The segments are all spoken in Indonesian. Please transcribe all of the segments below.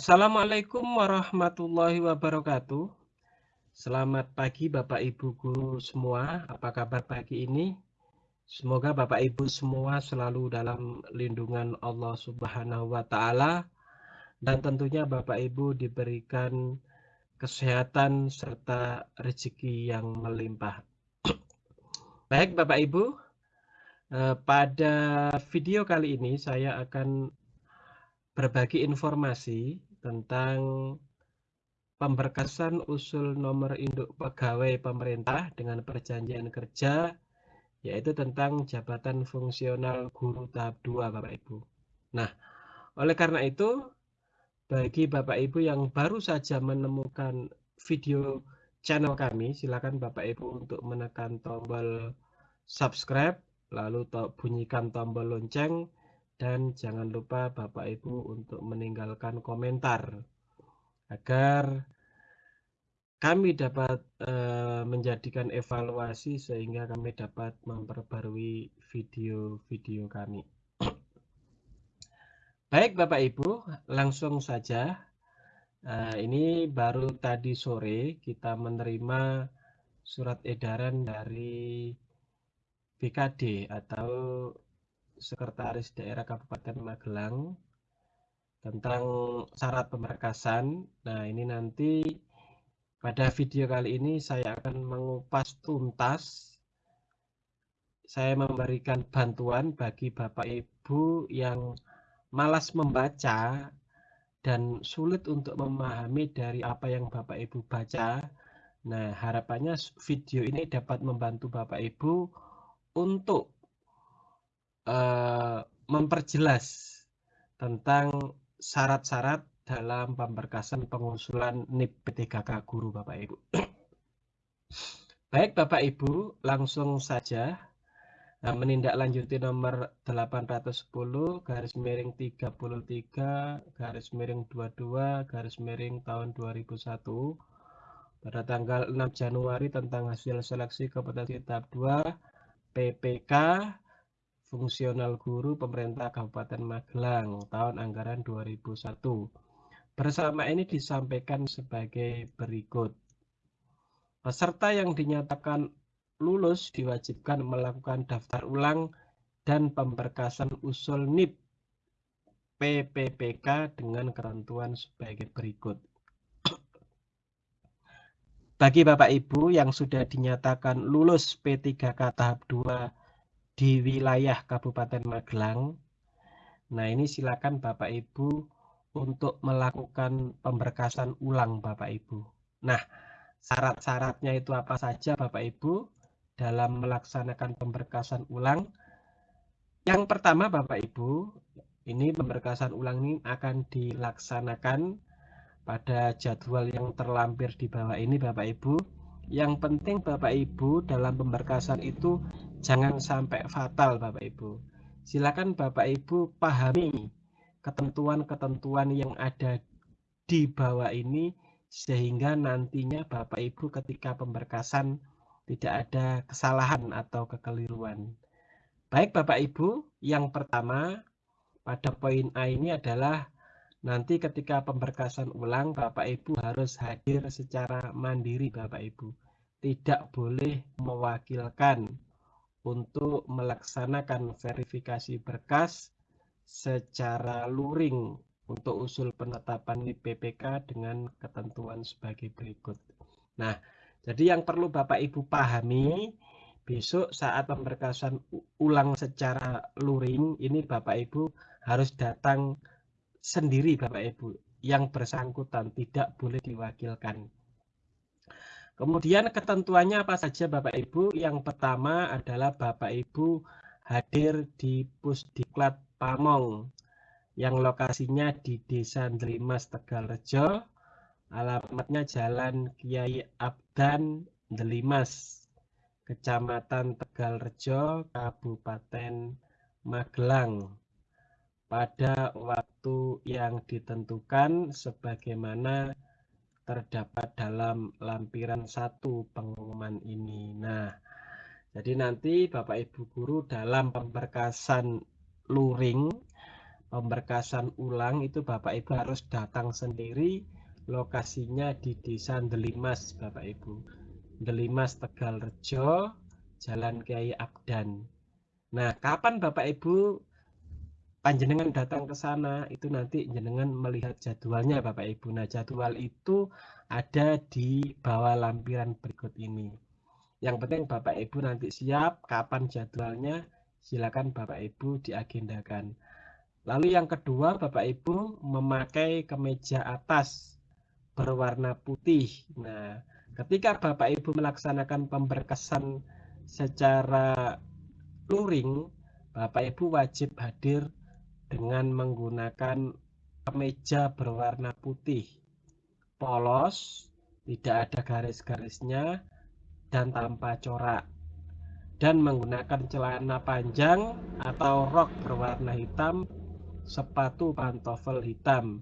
Assalamualaikum warahmatullahi wabarakatuh. Selamat pagi Bapak Ibu guru semua. Apa kabar pagi ini? Semoga Bapak Ibu semua selalu dalam lindungan Allah Subhanahu wa taala dan tentunya Bapak Ibu diberikan kesehatan serta rezeki yang melimpah. Baik Bapak Ibu, eh, pada video kali ini saya akan berbagi informasi tentang pemberkasan usul nomor induk pegawai pemerintah dengan perjanjian kerja yaitu tentang jabatan fungsional guru tahap 2 Bapak Ibu. Nah, oleh karena itu bagi Bapak Ibu yang baru saja menemukan video channel kami, silakan Bapak Ibu untuk menekan tombol subscribe lalu bunyikan tombol lonceng dan jangan lupa Bapak Ibu untuk meninggalkan komentar agar kami dapat uh, menjadikan evaluasi sehingga kami dapat memperbarui video-video kami. Baik Bapak Ibu, langsung saja. Uh, ini baru tadi sore kita menerima surat edaran dari BKD atau Sekretaris Daerah Kabupaten Magelang tentang syarat pemberkasan. Nah, ini nanti pada video kali ini saya akan mengupas tuntas. Saya memberikan bantuan bagi Bapak Ibu yang malas membaca dan sulit untuk memahami dari apa yang Bapak Ibu baca. Nah, harapannya video ini dapat membantu Bapak Ibu untuk uh, memperjelas tentang syarat-syarat dalam pemberkasan pengusulan NIP P3K Guru Bapak Ibu. Baik Bapak Ibu, langsung saja nah, menindaklanjuti nomor 810 garis miring 33 garis miring 22 garis miring tahun 2001 pada tanggal 6 Januari tentang hasil seleksi kompetensi tahap 2 PPK fungsional guru pemerintah Kabupaten Magelang tahun anggaran 2001. Bersama ini disampaikan sebagai berikut. Peserta yang dinyatakan lulus diwajibkan melakukan daftar ulang dan pemberkasan usul NIP PPPK dengan ketentuan sebagai berikut. Bagi Bapak Ibu yang sudah dinyatakan lulus P3K tahap 2 di wilayah Kabupaten Magelang. Nah, ini silakan Bapak Ibu untuk melakukan pemberkasan ulang Bapak Ibu. Nah, syarat-syaratnya itu apa saja Bapak Ibu dalam melaksanakan pemberkasan ulang? Yang pertama Bapak Ibu, ini pemberkasan ulang ini akan dilaksanakan pada jadwal yang terlampir di bawah ini Bapak Ibu. Yang penting Bapak Ibu dalam pemberkasan itu Jangan sampai fatal Bapak Ibu. Silakan Bapak Ibu pahami ketentuan-ketentuan yang ada di bawah ini sehingga nantinya Bapak Ibu ketika pemberkasan tidak ada kesalahan atau kekeliruan. Baik Bapak Ibu, yang pertama pada poin A ini adalah nanti ketika pemberkasan ulang Bapak Ibu harus hadir secara mandiri Bapak Ibu. Tidak boleh mewakilkan untuk melaksanakan verifikasi berkas secara luring untuk usul penetapan PPK dengan ketentuan sebagai berikut. Nah, jadi yang perlu Bapak Ibu pahami, besok saat pemberkasan ulang secara luring, ini Bapak Ibu harus datang sendiri Bapak Ibu. Yang bersangkutan tidak boleh diwakilkan. Kemudian ketentuannya apa saja Bapak Ibu? Yang pertama adalah Bapak Ibu hadir di Pusdiklat Pamong yang lokasinya di Desa Ndelimas Tegalrejo. Alamatnya Jalan Kiai Abdan Ndelimas, Kecamatan Tegalrejo, Kabupaten Magelang. Pada waktu yang ditentukan sebagaimana terdapat dalam lampiran satu pengumuman ini. Nah, jadi nanti Bapak Ibu Guru dalam pemberkasan luring pemberkasan ulang itu Bapak Ibu harus datang sendiri lokasinya di Desa Delimas Bapak Ibu Delimas Tegal Rejo Jalan Kiai Abdan nah kapan Bapak Ibu panjenengan datang ke sana itu nanti jenengan melihat jadwalnya Bapak Ibu. Nah, jadwal itu ada di bawah lampiran berikut ini. Yang penting Bapak Ibu nanti siap kapan jadwalnya, silakan Bapak Ibu diagendakan. Lalu yang kedua, Bapak Ibu memakai kemeja atas berwarna putih. Nah, ketika Bapak Ibu melaksanakan pemberkesan secara luring, Bapak Ibu wajib hadir dengan menggunakan kemeja berwarna putih. Polos tidak ada garis-garisnya dan tanpa corak. Dan menggunakan celana panjang atau rok berwarna hitam sepatu pantofel hitam.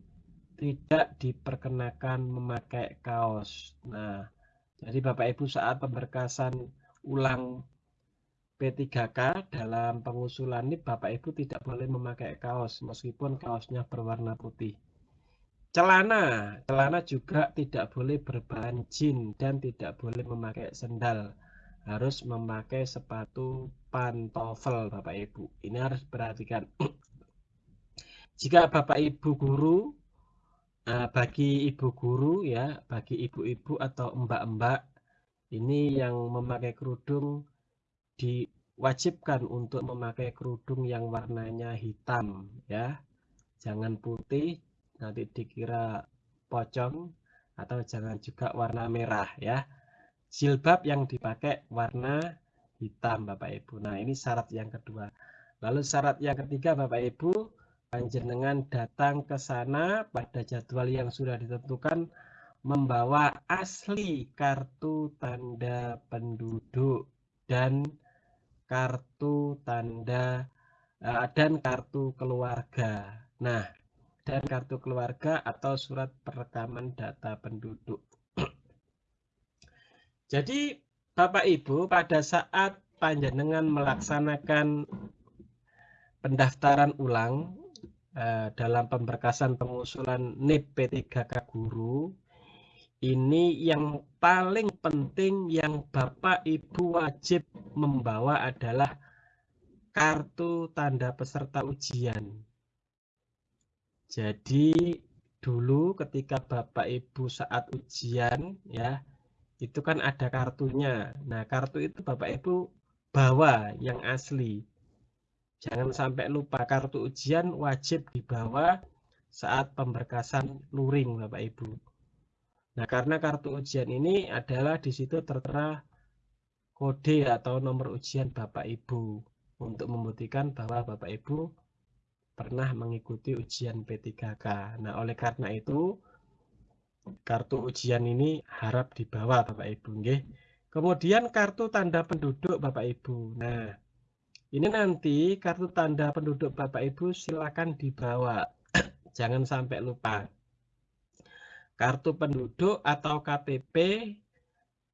Tidak diperkenakan memakai kaos. Nah jadi Bapak Ibu saat pemberkasan ulang P3K dalam pengusulan NIP Bapak Ibu tidak boleh memakai kaos meskipun kaosnya berwarna putih. Celana, celana juga tidak boleh berbahan jin dan tidak boleh memakai sendal. Harus memakai sepatu pantofel Bapak Ibu. Ini harus perhatikan. Jika Bapak Ibu guru eh, bagi ibu guru ya, bagi ibu-ibu atau mbak-mbak ini yang memakai kerudung diwajibkan untuk memakai kerudung yang warnanya hitam ya. Jangan putih nanti dikira pocong atau jangan juga warna merah ya. Jilbab yang dipakai warna hitam Bapak Ibu. Nah ini syarat yang kedua. Lalu syarat yang ketiga Bapak Ibu panjenengan datang ke sana pada jadwal yang sudah ditentukan membawa asli kartu tanda penduduk dan kartu tanda uh, dan kartu keluarga. Nah, dan kartu keluarga atau surat perekaman data penduduk. Jadi, Bapak Ibu, pada saat panjenengan melaksanakan pendaftaran ulang uh, dalam pemberkasan pengusulan NIP P3K Guru, ini yang paling penting yang Bapak Ibu wajib membawa adalah kartu tanda peserta ujian. Jadi dulu ketika Bapak Ibu saat ujian ya, itu kan ada kartunya. Nah, kartu itu Bapak Ibu bawa yang asli. Jangan sampai lupa kartu ujian wajib dibawa saat pemberkasan luring Bapak Ibu. Nah, karena kartu ujian ini adalah di situ tertera kode atau nomor ujian Bapak Ibu untuk membuktikan bahwa Bapak Ibu pernah mengikuti ujian P3K. Nah, oleh karena itu kartu ujian ini harap dibawa Bapak Ibu, nggih. Kemudian kartu tanda penduduk Bapak Ibu. Nah, ini nanti kartu tanda penduduk Bapak Ibu silakan dibawa. Jangan sampai lupa kartu penduduk atau KTP,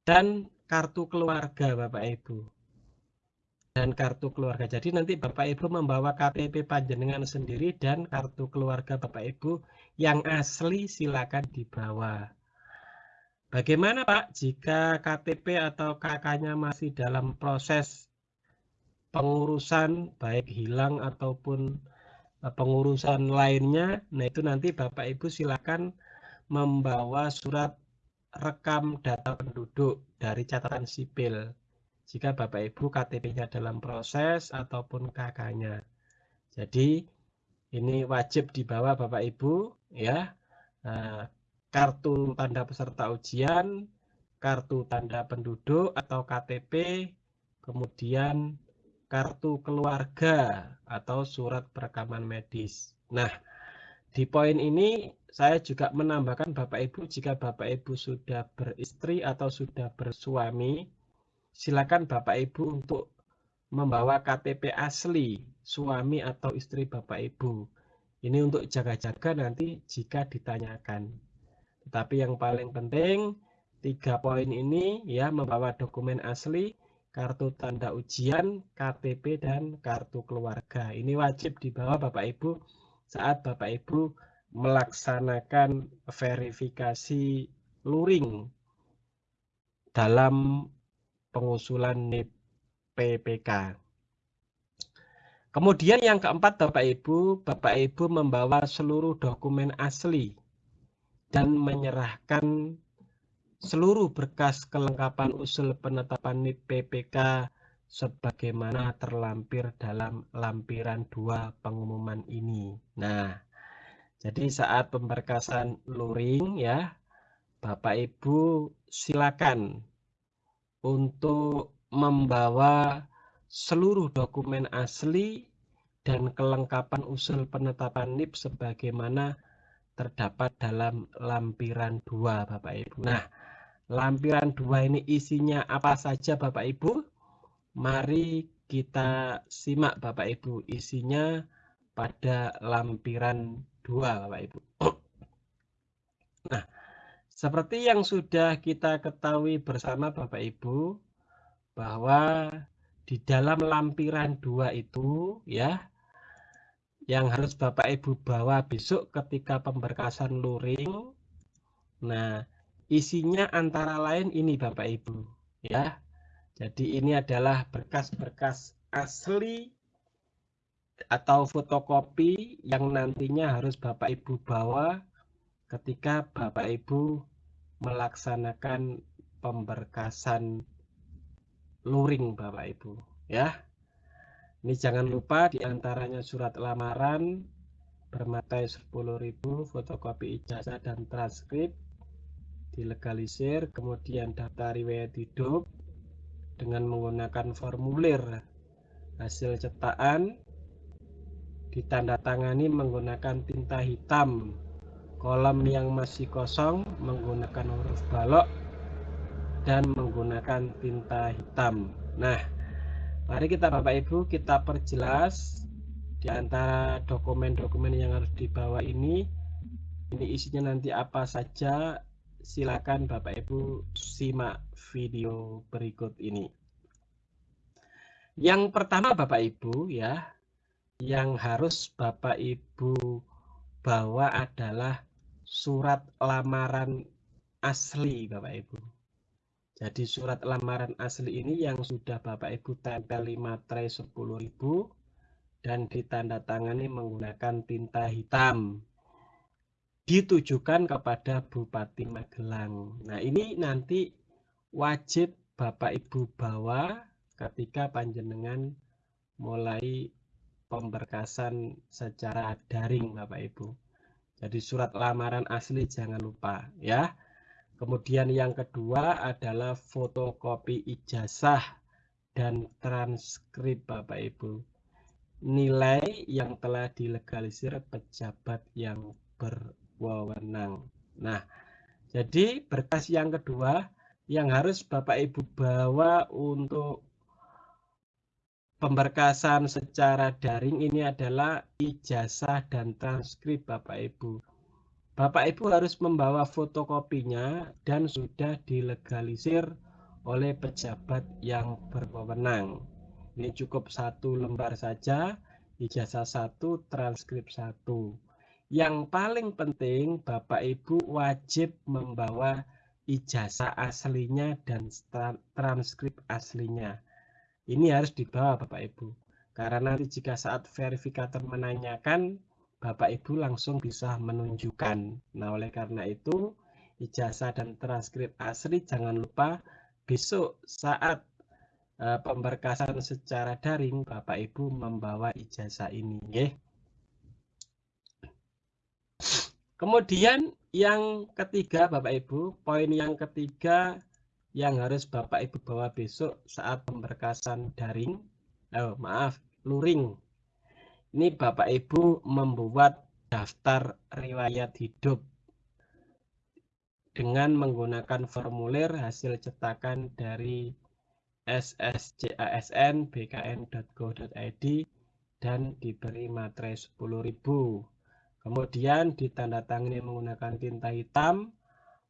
dan kartu keluarga Bapak Ibu. Dan kartu keluarga. Jadi nanti Bapak Ibu membawa KTP panjenengan sendiri dan kartu keluarga Bapak Ibu yang asli silakan dibawa. Bagaimana Pak jika KTP atau KK-nya masih dalam proses pengurusan baik hilang ataupun eh, pengurusan lainnya. Nah, itu nanti Bapak Ibu silakan membawa surat rekam data penduduk dari catatan sipil jika Bapak Ibu KTP-nya dalam proses ataupun KK-nya. Jadi ini wajib dibawa Bapak Ibu ya. Nah, kartu tanda peserta ujian, kartu tanda penduduk atau KTP, kemudian kartu keluarga atau surat perekaman medis. Nah, di poin ini saya juga menambahkan Bapak Ibu jika Bapak Ibu sudah beristri atau sudah bersuami, silakan Bapak Ibu untuk membawa KTP asli suami atau istri Bapak Ibu. Ini untuk jaga-jaga nanti jika ditanyakan. Tetapi yang paling penting tiga poin ini ya membawa dokumen asli, kartu tanda ujian, KTP dan kartu keluarga. Ini wajib dibawa Bapak Ibu saat Bapak Ibu melaksanakan verifikasi luring dalam pengusulan NIP PPK. Kemudian yang keempat Bapak Ibu, Bapak Ibu membawa seluruh dokumen asli dan menyerahkan seluruh berkas kelengkapan usul penetapan NIP PPK sebagaimana terlampir dalam lampiran dua pengumuman ini. Nah, jadi saat pemberkasan luring ya, Bapak Ibu silakan untuk membawa seluruh dokumen asli dan kelengkapan usul penetapan NIP sebagaimana terdapat dalam lampiran 2 Bapak Ibu. Nah, lampiran 2 ini isinya apa saja Bapak Ibu? Mari kita simak Bapak Ibu isinya pada lampiran 2 Bapak Ibu. Nah, seperti yang sudah kita ketahui bersama Bapak Ibu bahwa di dalam lampiran 2 itu ya yang harus Bapak Ibu bawa besok ketika pemberkasan luring. Nah, isinya antara lain ini Bapak Ibu, ya. Jadi ini adalah berkas-berkas asli atau fotokopi yang nantinya harus Bapak Ibu bawa ketika Bapak Ibu melaksanakan pemberkasan luring Bapak Ibu, ya. Ini jangan lupa di antaranya surat lamaran bermatai 10.000 fotokopi ijazah dan transkrip dilegalisir, kemudian daftar riwayat hidup dengan menggunakan formulir hasil cetakan ditandatangani menggunakan tinta hitam. Kolom yang masih kosong menggunakan huruf balok dan menggunakan tinta hitam. Nah Mari kita Bapak Ibu kita perjelas di antara dokumen-dokumen yang harus dibawa ini. Ini isinya nanti apa saja? Silakan Bapak Ibu simak video berikut ini. Yang pertama Bapak Ibu ya yang harus Bapak Ibu bawa adalah surat lamaran asli Bapak Ibu. Jadi surat lamaran asli ini yang sudah Bapak Ibu tempel 5 tray 10.000 dan ditandatangani menggunakan tinta hitam ditujukan kepada Bupati Magelang. Nah, ini nanti wajib Bapak Ibu bawa ketika panjenengan mulai pemberkasan secara daring Bapak Ibu. Jadi surat lamaran asli jangan lupa ya. Kemudian yang kedua adalah fotokopi ijazah dan transkrip Bapak Ibu. Nilai yang telah dilegalisir pejabat yang berwenang. Nah, jadi berkas yang kedua yang harus Bapak Ibu bawa untuk pemberkasan secara daring ini adalah ijazah dan transkrip Bapak Ibu Bapak Ibu harus membawa fotokopinya dan sudah dilegalisir oleh pejabat yang berwenang. Ini cukup satu lembar saja, ijazah satu, transkrip satu. Yang paling penting Bapak Ibu wajib membawa ijazah aslinya dan transkrip aslinya. Ini harus dibawa Bapak Ibu. Karena nanti jika saat verifikator menanyakan Bapak Ibu langsung bisa menunjukkan. Nah, oleh karena itu, ijazah dan transkrip asli jangan lupa besok saat uh, pemberkasan secara daring Bapak Ibu membawa ijazah ini, ya. Kemudian yang ketiga Bapak Ibu, poin yang ketiga yang harus Bapak Ibu bawa besok saat pemberkasan daring, oh maaf, luring ini Bapak Ibu membuat daftar riwayat hidup dengan menggunakan formulir hasil cetakan dari sscasn bkn.go.id dan diberi materai 10.000. Kemudian ditandatangani menggunakan tinta hitam,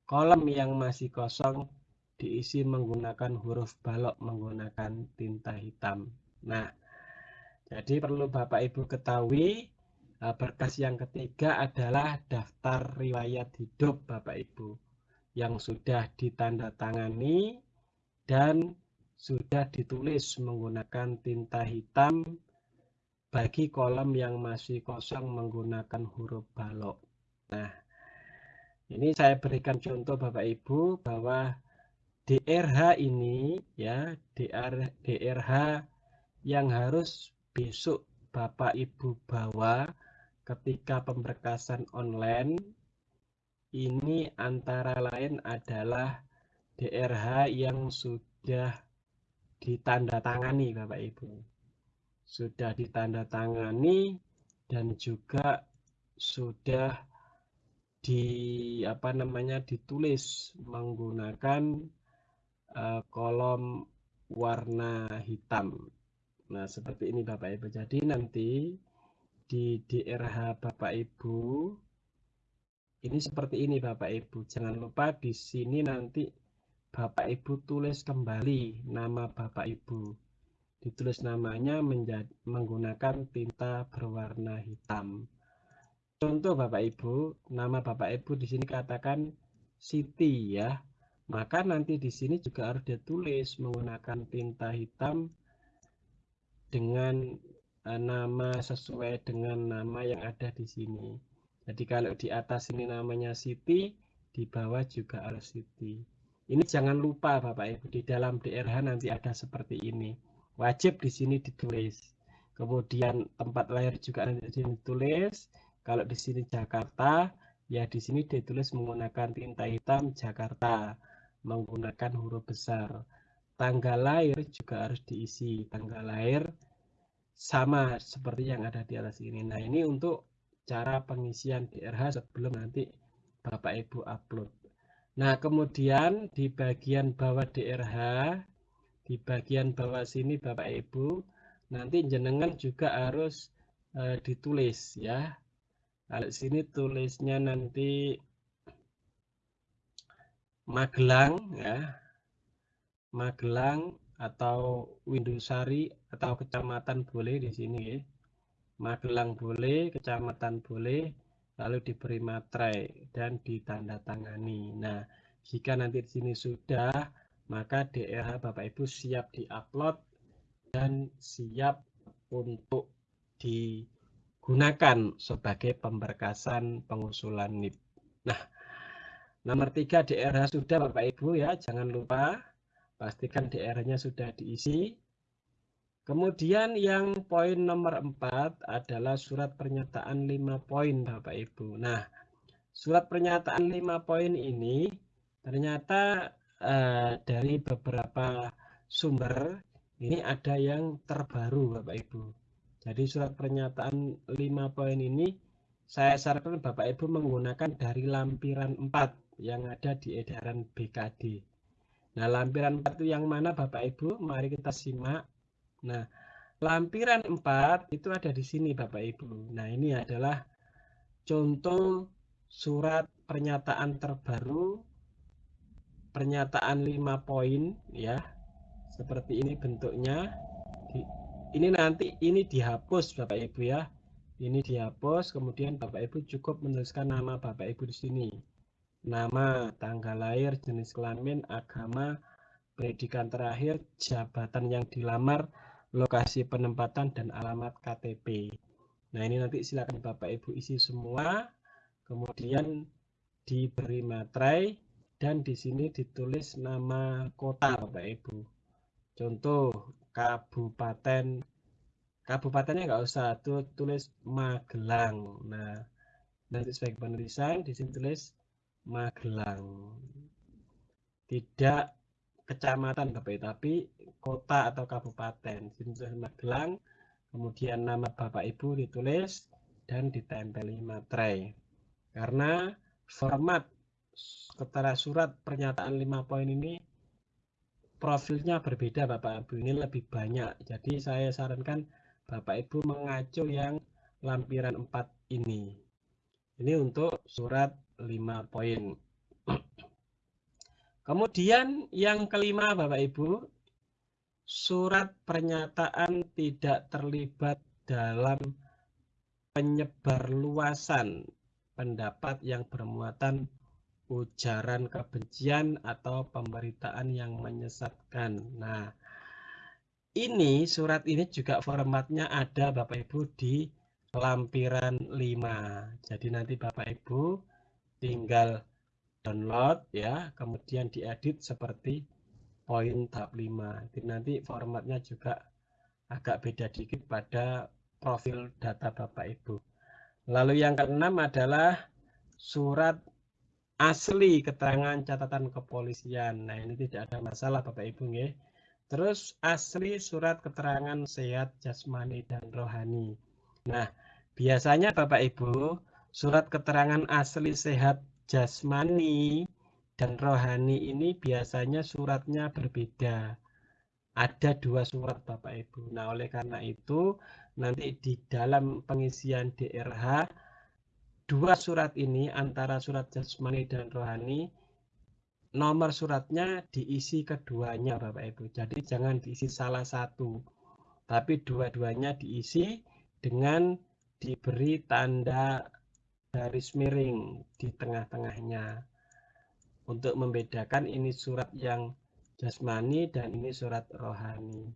kolom yang masih kosong diisi menggunakan huruf balok menggunakan tinta hitam. Nah, jadi perlu Bapak Ibu ketahui Nah, berkas yang ketiga adalah daftar riwayat hidup Bapak Ibu yang sudah ditandatangani dan sudah ditulis menggunakan tinta hitam bagi kolom yang masih kosong menggunakan huruf balok. Nah, ini saya berikan contoh Bapak Ibu bahwa DRH ini ya DR, DRH yang harus besok Bapak Ibu bawa ketika pemberkasan online. Ini antara lain adalah DRH yang sudah ditandatangani Bapak Ibu. Sudah ditandatangani dan juga sudah di apa namanya ditulis menggunakan uh, kolom warna hitam. Nah, seperti ini Bapak Ibu. Jadi nanti di DRH Bapak Ibu ini seperti ini Bapak Ibu. Jangan lupa di sini nanti Bapak Ibu tulis kembali nama Bapak Ibu ditulis namanya menjadi, menggunakan tinta berwarna hitam. Contoh Bapak Ibu, nama Bapak Ibu di sini katakan Siti ya. Maka nanti di sini juga harus ditulis menggunakan tinta hitam dengan e, nama sesuai dengan nama yang ada di sini. Jadi kalau di atas ini namanya Siti, di bawah juga harus Siti. Ini jangan lupa Bapak Ibu, di dalam DRH nanti ada seperti ini wajib di sini ditulis. Kemudian tempat lahir juga nanti ditulis. Kalau di sini Jakarta, ya di sini ditulis menggunakan tinta hitam Jakarta, menggunakan huruf besar. Tanggal lahir juga harus diisi. Tanggal lahir sama seperti yang ada di atas ini. Nah, ini untuk cara pengisian DRH sebelum nanti Bapak Ibu upload. Nah, kemudian di bagian bawah DRH di bagian bawah sini Bapak Ibu nanti jenengan juga harus e, ditulis ya kalau sini tulisnya nanti Magelang ya Magelang atau Windusari atau kecamatan boleh di sini ya. Magelang boleh, kecamatan boleh, lalu diberi materai dan ditandatangani. Nah, jika nanti di sini sudah maka DRH Bapak Ibu siap diupload dan siap untuk digunakan sebagai pemberkasan pengusulan NIP. Nah, nomor tiga DRH sudah Bapak Ibu ya, jangan lupa pastikan DR-nya sudah diisi. Kemudian yang poin nomor 4 adalah surat pernyataan 5 poin Bapak Ibu. Nah, surat pernyataan 5 poin ini ternyata uh, dari beberapa sumber ini ada yang terbaru Bapak Ibu. Jadi surat pernyataan 5 poin ini saya sarankan Bapak Ibu menggunakan dari lampiran 4 yang ada di edaran BKD. Nah, lampiran 4 itu yang mana Bapak Ibu? Mari kita simak. Nah, lampiran 4 itu ada di sini Bapak Ibu. Nah, ini adalah contoh surat pernyataan terbaru pernyataan 5 poin ya. Seperti ini bentuknya. Ini nanti ini dihapus Bapak Ibu ya. Ini dihapus kemudian Bapak Ibu cukup menuliskan nama Bapak Ibu di sini. Nama, tanggal lahir, jenis kelamin, agama, pendidikan terakhir, jabatan yang dilamar, lokasi penempatan dan alamat KTP. Nah, ini nanti silakan Bapak Ibu isi semua. Kemudian diberi materai dan di sini ditulis nama kota Bapak Ibu. Contoh kabupaten kabupatennya nggak usah tulis Magelang. Nah, nanti sebagai penulisan di sini tulis Magelang. Tidak kecamatan Bapak tapi kota atau kabupaten. Tulis Magelang. Kemudian nama Bapak Ibu ditulis dan ditempeli materai. Karena format ketara surat pernyataan lima poin ini profilnya berbeda Bapak Ibu ini lebih banyak jadi saya sarankan Bapak Ibu mengacu yang lampiran 4 ini ini untuk surat 5 poin kemudian yang kelima Bapak Ibu surat pernyataan tidak terlibat dalam penyebarluasan pendapat yang bermuatan ujaran kebencian atau pemberitaan yang menyesatkan. Nah, ini surat ini juga formatnya ada Bapak Ibu di lampiran 5. Jadi nanti Bapak Ibu tinggal download ya, kemudian diedit seperti poin tahap 5. Jadi nanti formatnya juga agak beda dikit pada profil data Bapak Ibu. Lalu yang keenam adalah surat asli keterangan catatan kepolisian. Nah, ini tidak ada masalah Bapak Ibu nggih. Terus asli surat keterangan sehat jasmani dan rohani. Nah, biasanya Bapak Ibu, surat keterangan asli sehat jasmani dan rohani ini biasanya suratnya berbeda. Ada dua surat Bapak Ibu. Nah, oleh karena itu nanti di dalam pengisian DRH dua surat ini antara surat jasmani dan rohani nomor suratnya diisi keduanya Bapak Ibu. Jadi jangan diisi salah satu. Tapi dua-duanya diisi dengan diberi tanda garis miring di tengah-tengahnya. Untuk membedakan ini surat yang jasmani dan ini surat rohani.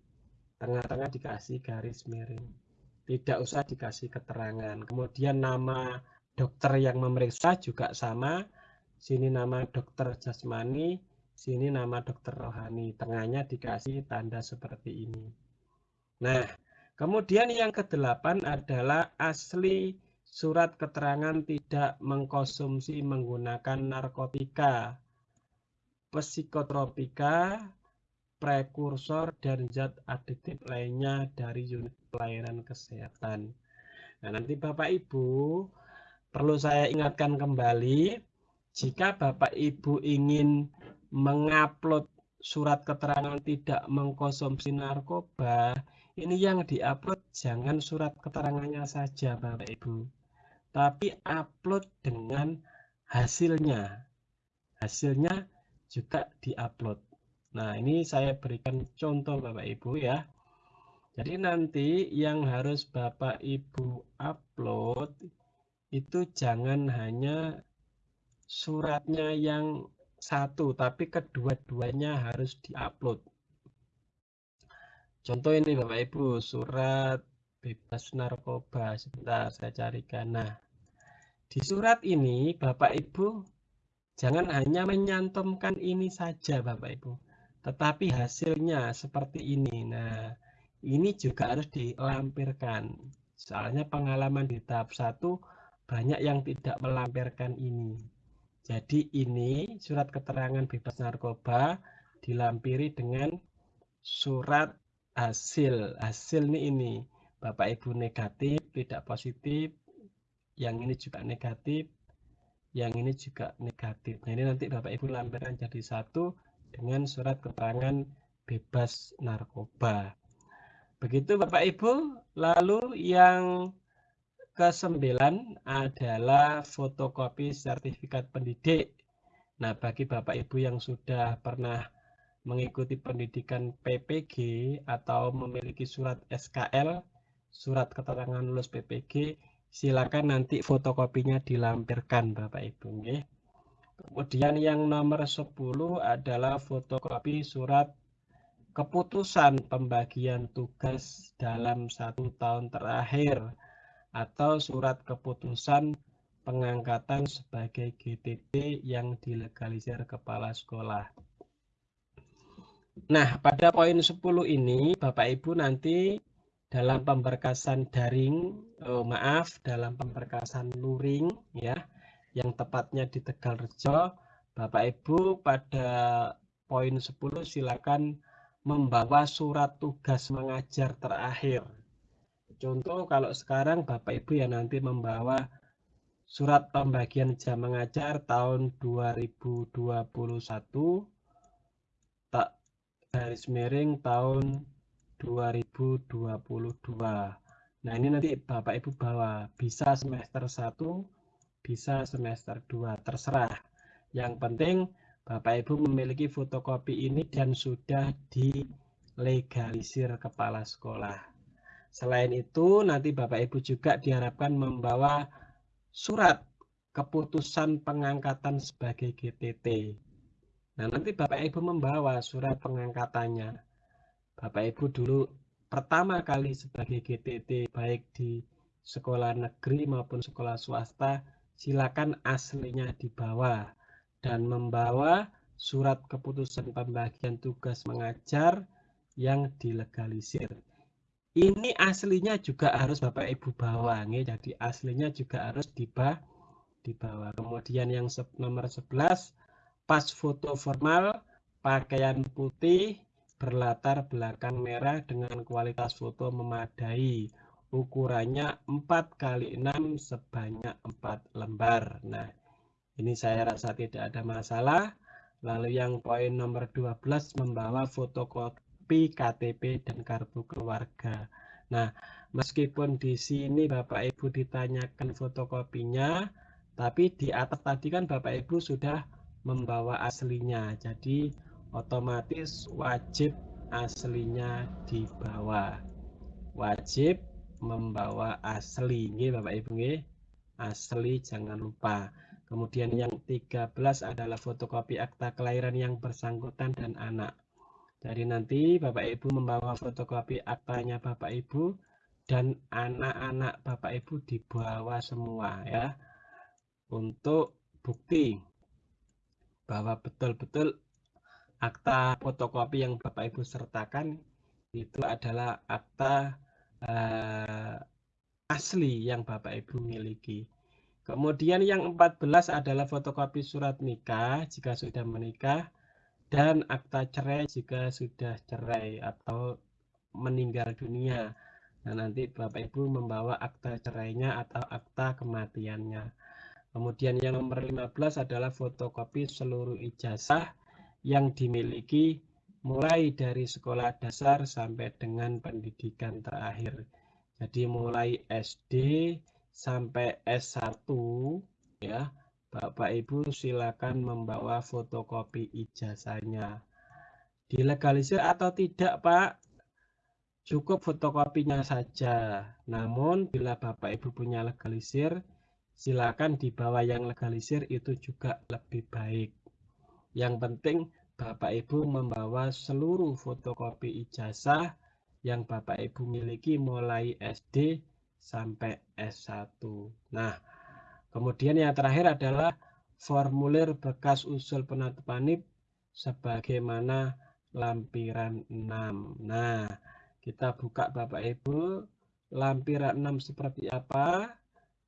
Tengah-tengah dikasih garis miring. Tidak usah dikasih keterangan. Kemudian nama dokter yang memeriksa juga sama. Sini nama dokter jasmani, sini nama dokter rohani. Tengahnya dikasih tanda seperti ini. Nah, kemudian yang kedelapan adalah asli surat keterangan tidak mengkonsumsi menggunakan narkotika, psikotropika, prekursor, dan zat adiktif lainnya dari unit pelayanan kesehatan. Nah, nanti Bapak Ibu perlu saya ingatkan kembali, jika Bapak Ibu ingin mengupload surat keterangan tidak mengkonsumsi narkoba, ini yang diupload jangan surat keterangannya saja Bapak Ibu, tapi upload dengan hasilnya. Hasilnya juga diupload. Nah, ini saya berikan contoh Bapak Ibu ya. Jadi nanti yang harus Bapak Ibu upload itu jangan hanya suratnya yang satu, tapi kedua-duanya harus diupload. Contoh ini Bapak Ibu, surat bebas narkoba. Sebentar saya carikan. Nah, di surat ini Bapak Ibu jangan hanya menyantumkan ini saja Bapak Ibu, tetapi hasilnya seperti ini. Nah, ini juga harus dilampirkan. Soalnya pengalaman di tahap satu banyak yang tidak melampirkan ini. Jadi ini surat keterangan bebas narkoba dilampiri dengan surat hasil. Hasil ini ini Bapak Ibu negatif, tidak positif, yang ini juga negatif, yang ini juga negatif. Nah ini nanti Bapak Ibu lampirkan jadi satu dengan surat keterangan bebas narkoba. Begitu Bapak Ibu, lalu yang Kesembilan adalah fotokopi sertifikat pendidik. Nah, bagi Bapak Ibu yang sudah pernah mengikuti pendidikan PPG atau memiliki surat SKL, surat keterangan lulus PPG, silakan nanti fotokopinya dilampirkan Bapak Ibu. Kemudian yang nomor 10 adalah fotokopi surat keputusan pembagian tugas dalam satu tahun terakhir atau surat keputusan pengangkatan sebagai GTP yang dilegalisir kepala sekolah. Nah, pada poin 10 ini Bapak Ibu nanti dalam pemberkasan daring, oh, maaf, dalam pemberkasan luring ya, yang tepatnya di Tegalrejo, Bapak Ibu pada poin 10 silakan membawa surat tugas mengajar terakhir. Contoh kalau sekarang Bapak Ibu ya nanti membawa surat pembagian jam mengajar tahun 2021 tak garis miring tahun 2022. Nah, ini nanti Bapak Ibu bawa bisa semester 1, bisa semester 2, terserah. Yang penting Bapak Ibu memiliki fotokopi ini dan sudah dilegalisir kepala sekolah. Selain itu, nanti Bapak Ibu juga diharapkan membawa surat keputusan pengangkatan sebagai GTT. Nah, nanti Bapak Ibu membawa surat pengangkatannya. Bapak Ibu dulu pertama kali sebagai GTT baik di sekolah negeri maupun sekolah swasta, silakan aslinya dibawa dan membawa surat keputusan pembagian tugas mengajar yang dilegalisir ini aslinya juga harus Bapak Ibu bawa nih. Jadi aslinya juga harus diba dibawa. Kemudian yang nomor 11 pas foto formal pakaian putih berlatar belakang merah dengan kualitas foto memadai. Ukurannya 4 kali 6 sebanyak 4 lembar. Nah, ini saya rasa tidak ada masalah. Lalu yang poin nomor 12 membawa fotokopi kopi KTP dan kartu keluarga. Nah, meskipun di sini Bapak Ibu ditanyakan fotokopinya, tapi di atas tadi kan Bapak Ibu sudah membawa aslinya. Jadi otomatis wajib aslinya dibawa. Wajib membawa asli. Ini Bapak Ibu nggih. Asli jangan lupa. Kemudian yang 13 adalah fotokopi akta kelahiran yang bersangkutan dan anak. Jadi nanti Bapak Ibu membawa fotokopi aktanya Bapak Ibu dan anak-anak Bapak Ibu dibawa semua ya untuk bukti bahwa betul-betul akta fotokopi yang Bapak Ibu sertakan itu adalah akta eh, asli yang Bapak Ibu miliki. Kemudian yang 14 adalah fotokopi surat nikah jika sudah menikah dan akta cerai jika sudah cerai atau meninggal dunia. Nah, nanti Bapak Ibu membawa akta cerainya atau akta kematiannya. Kemudian yang nomor 15 adalah fotokopi seluruh ijazah yang dimiliki mulai dari sekolah dasar sampai dengan pendidikan terakhir. Jadi mulai SD sampai S1 ya Bapak Ibu silakan membawa fotokopi ijazahnya. Dilegalisir atau tidak Pak? Cukup fotokopinya saja. Namun bila Bapak Ibu punya legalisir, silakan dibawa yang legalisir itu juga lebih baik. Yang penting Bapak Ibu membawa seluruh fotokopi ijazah yang Bapak Ibu miliki mulai SD sampai S1. Nah, Kemudian yang terakhir adalah formulir bekas usul penetapan NIP sebagaimana lampiran 6. Nah, kita buka Bapak Ibu, lampiran 6 seperti apa?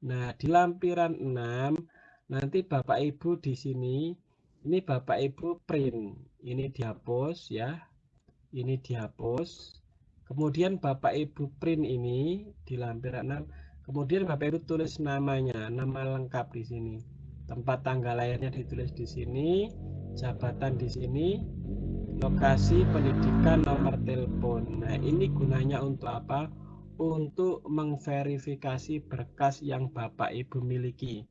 Nah, di lampiran 6 nanti Bapak Ibu di sini ini Bapak Ibu print. Ini dihapus ya. Ini dihapus. Kemudian Bapak Ibu print ini di lampiran 6 Kemudian Bapak Ibu tulis namanya, nama lengkap di sini. Tempat tanggal lahirnya ditulis di sini, jabatan di sini, lokasi pendidikan, nomor telepon. Nah, ini gunanya untuk apa? Untuk mengverifikasi berkas yang Bapak Ibu miliki.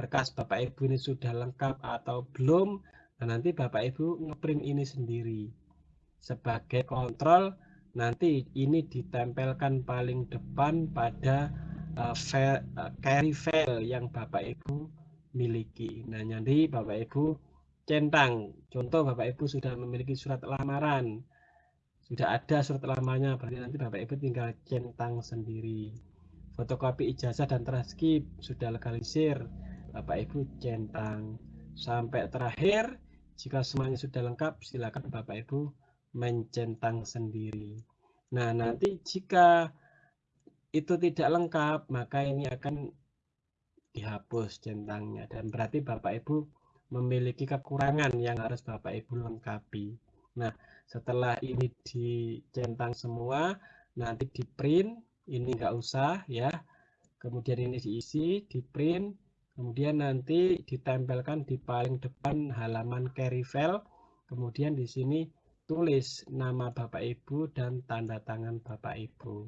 Berkas Bapak Ibu ini sudah lengkap atau belum? Nah, nanti Bapak Ibu ngeprint ini sendiri. Sebagai kontrol, nanti ini ditempelkan paling depan pada uh, file, uh, carry file yang Bapak Ibu miliki. Nah, jadi Bapak Ibu centang. Contoh Bapak Ibu sudah memiliki surat lamaran. Sudah ada surat lamarnya, berarti nanti Bapak Ibu tinggal centang sendiri. Fotokopi ijazah dan transkrip sudah legalisir. Bapak Ibu centang. Sampai terakhir, jika semuanya sudah lengkap, silakan Bapak Ibu mencentang sendiri. Nah, nanti jika itu tidak lengkap, maka ini akan dihapus centangnya dan berarti Bapak Ibu memiliki kekurangan yang harus Bapak Ibu lengkapi. Nah, setelah ini dicentang semua, nanti di print, ini enggak usah ya. Kemudian ini diisi, di print, kemudian nanti ditempelkan di paling depan halaman carry file. Kemudian di sini tulis nama Bapak Ibu dan tanda tangan Bapak Ibu.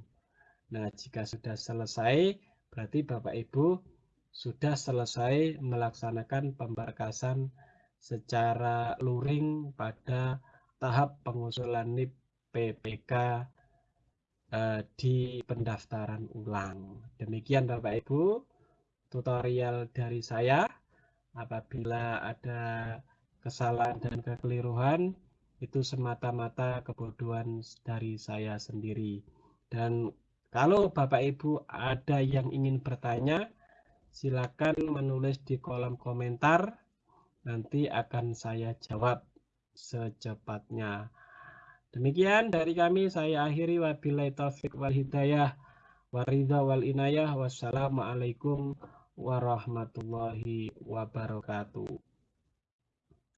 Nah, jika sudah selesai, berarti Bapak Ibu sudah selesai melaksanakan pemberkasan secara luring pada tahap pengusulan NIP PPK uh, di pendaftaran ulang. Demikian Bapak Ibu tutorial dari saya. Apabila ada kesalahan dan kekeliruan, itu semata-mata kebodohan dari saya sendiri. Dan kalau Bapak Ibu ada yang ingin bertanya, silakan menulis di kolom komentar. Nanti akan saya jawab secepatnya. Demikian dari kami, saya akhiri wabillahi taufik wal hidayah waridha wal inayah wassalamualaikum warahmatullahi wabarakatuh